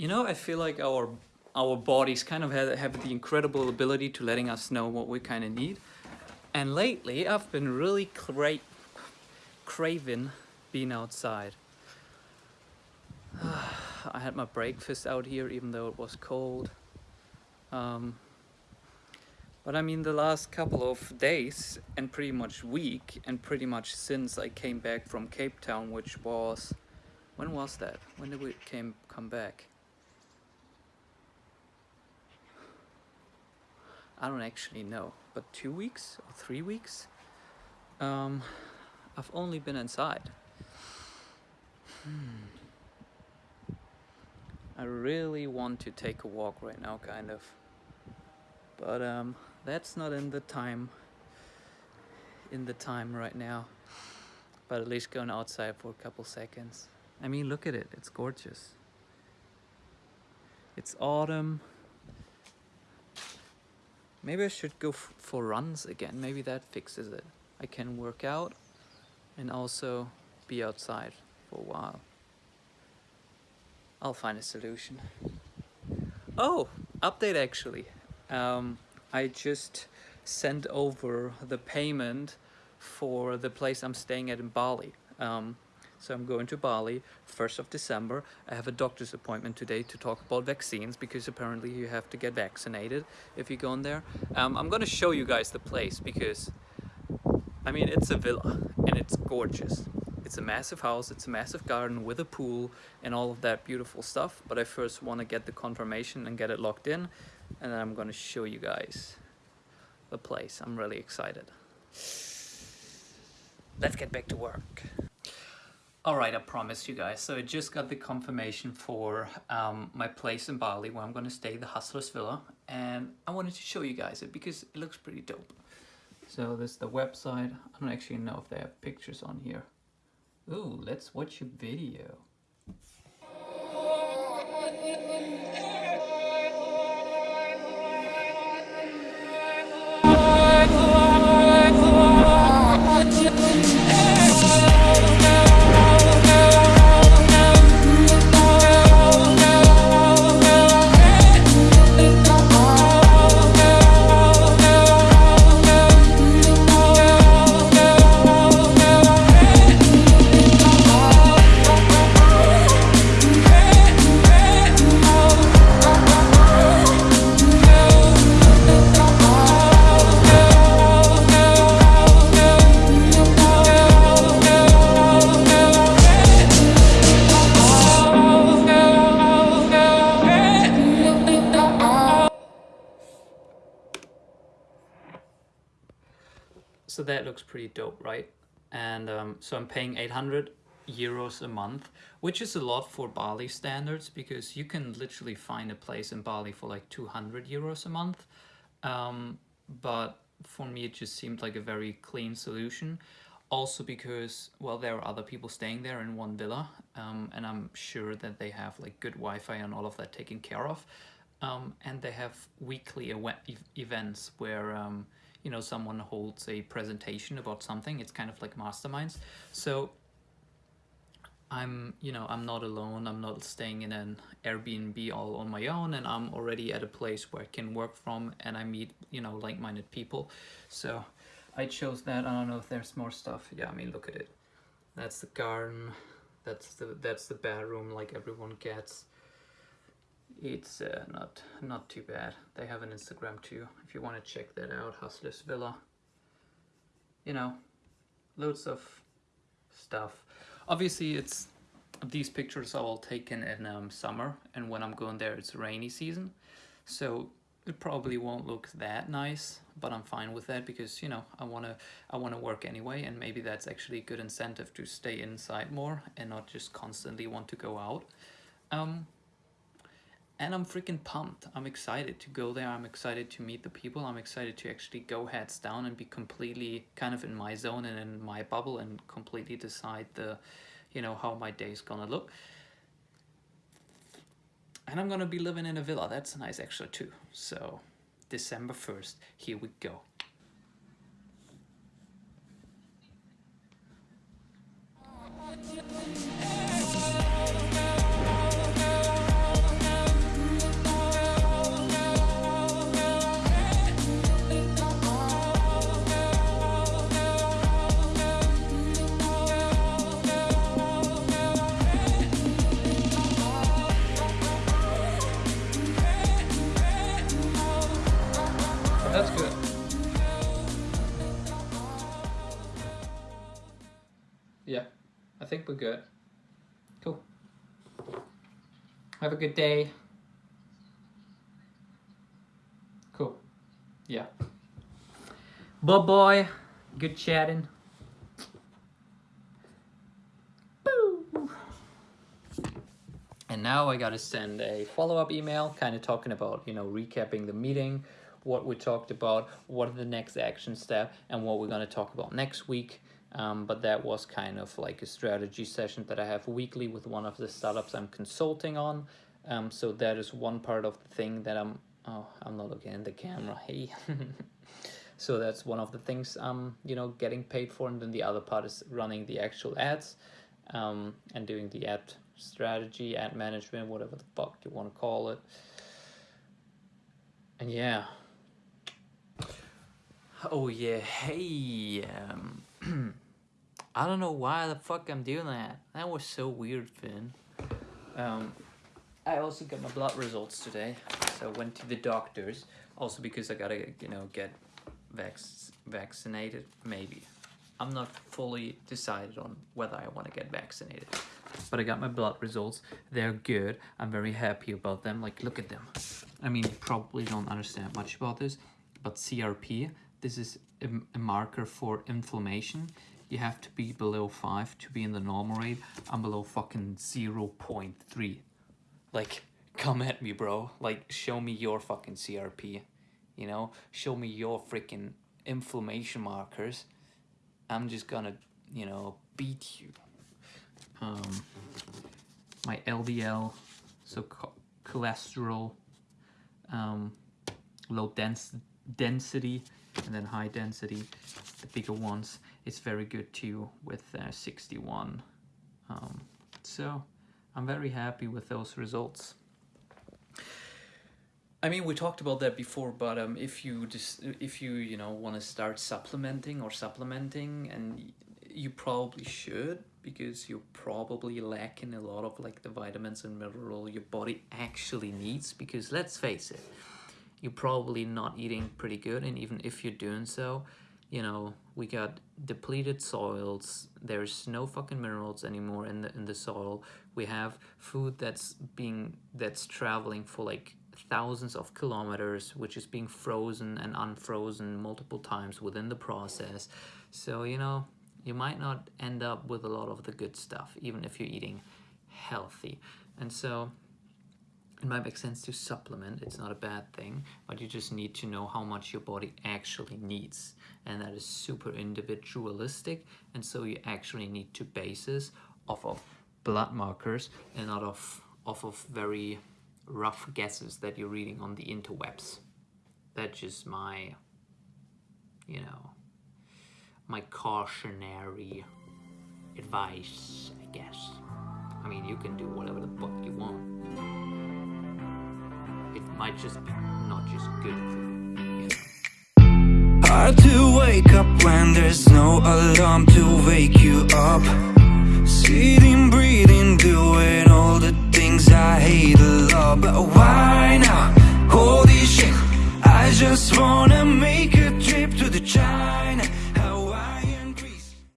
You know, I feel like our our bodies kind of have, have the incredible ability to letting us know what we kind of need. And lately, I've been really cra craving being outside. I had my breakfast out here even though it was cold. Um, but I mean the last couple of days and pretty much week and pretty much since I came back from Cape Town which was when was that? When did we came come back? I don't actually know but two weeks or three weeks um, I've only been inside hmm. I really want to take a walk right now, kind of. But um, that's not in the time, in the time right now. But at least going outside for a couple seconds. I mean, look at it, it's gorgeous. It's autumn. Maybe I should go for runs again. Maybe that fixes it. I can work out and also be outside for a while. I'll find a solution. Oh, update actually. Um, I just sent over the payment for the place I'm staying at in Bali. Um, so I'm going to Bali 1st of December. I have a doctor's appointment today to talk about vaccines because apparently you have to get vaccinated if you go in there. Um, I'm going to show you guys the place because I mean it's a villa and it's gorgeous. It's a massive house, it's a massive garden with a pool and all of that beautiful stuff. But I first want to get the confirmation and get it locked in. And then I'm going to show you guys the place. I'm really excited. Let's get back to work. Alright, I promise you guys. So I just got the confirmation for um, my place in Bali where I'm going to stay, the Hustlers Villa. And I wanted to show you guys it because it looks pretty dope. So this is the website. I don't actually know if they have pictures on here. Ooh, let's watch a video. That looks pretty dope, right? And um, so I'm paying 800 euros a month, which is a lot for Bali standards because you can literally find a place in Bali for like 200 euros a month. Um, but for me, it just seemed like a very clean solution. Also because, well, there are other people staying there in one villa um, and I'm sure that they have like good Wi-Fi and all of that taken care of. Um, and they have weekly events where um, you know someone holds a presentation about something it's kind of like masterminds. So I'm you know I'm not alone I'm not staying in an Airbnb all on my own and I'm already at a place where I can work from and I meet you know like-minded people. So I chose that I don't know if there's more stuff. Yeah I mean look at it. That's the garden that's the that's the bedroom like everyone gets it's uh, not not too bad. They have an instagram too if you want to check that out hustlers villa. You know loads of stuff. Obviously it's these pictures are all taken in um, summer and when i'm going there it's rainy season. So it probably won't look that nice but i'm fine with that because you know i want to i want to work anyway and maybe that's actually a good incentive to stay inside more and not just constantly want to go out. Um and I'm freaking pumped. I'm excited to go there. I'm excited to meet the people. I'm excited to actually go heads down and be completely kind of in my zone and in my bubble and completely decide the, you know, how my day is gonna look. And I'm gonna be living in a villa. That's nice extra too. So December 1st, here we go. Think we're good. Cool. Have a good day. Cool. Yeah. Bye boy. Good chatting. Boo. And now I gotta send a follow-up email, kind of talking about, you know, recapping the meeting, what we talked about, what are the next action step, and what we're gonna talk about next week. Um, but that was kind of like a strategy session that I have weekly with one of the startups I'm consulting on. Um, so that is one part of the thing that I'm, oh, I'm not looking in the camera, hey. so that's one of the things I'm, you know, getting paid for. And then the other part is running the actual ads um, and doing the ad strategy, ad management, whatever the fuck you want to call it. And yeah. Oh yeah, hey. Um, I don't know why the fuck I'm doing that. That was so weird, Finn. Um, I also got my blood results today, so I went to the doctors. Also because I gotta, you know, get vac vaccinated, maybe. I'm not fully decided on whether I want to get vaccinated. But I got my blood results. They're good. I'm very happy about them. Like, look at them. I mean, you probably don't understand much about this, but CRP, this is a, a marker for inflammation. You have to be below 5 to be in the normal rate. I'm below fucking 0 0.3. Like, come at me, bro. Like, show me your fucking CRP. You know? Show me your freaking inflammation markers. I'm just gonna, you know, beat you. Um, my LDL, so cholesterol, um, low dens density, and then high density, the bigger ones, it's very good too with uh, 61. Um, so I'm very happy with those results. I mean, we talked about that before, but um, if you just if you you know want to start supplementing or supplementing, and you probably should because you're probably lacking a lot of like the vitamins and mineral your body actually needs. Because let's face it, you're probably not eating pretty good, and even if you're doing so, you know we got depleted soils. There's no fucking minerals anymore in the in the soil. We have food that's being that's traveling for like thousands of kilometers, which is being frozen and unfrozen multiple times within the process. So, you know, you might not end up with a lot of the good stuff, even if you're eating healthy. And so it might make sense to supplement. It's not a bad thing, but you just need to know how much your body actually needs. And that is super individualistic. And so you actually need to base this off of blood markers and not off, off of very rough guesses that you're reading on the interwebs. That's just my, you know, my cautionary advice, I guess. I mean, you can do whatever the fuck you want. Might just be not just good for you. Know? Hard to wake up when there's no alarm to wake you up. Sitting, breathing, doing all the things I hate a lot But why now? Holy shit I just wanna make a trip to the China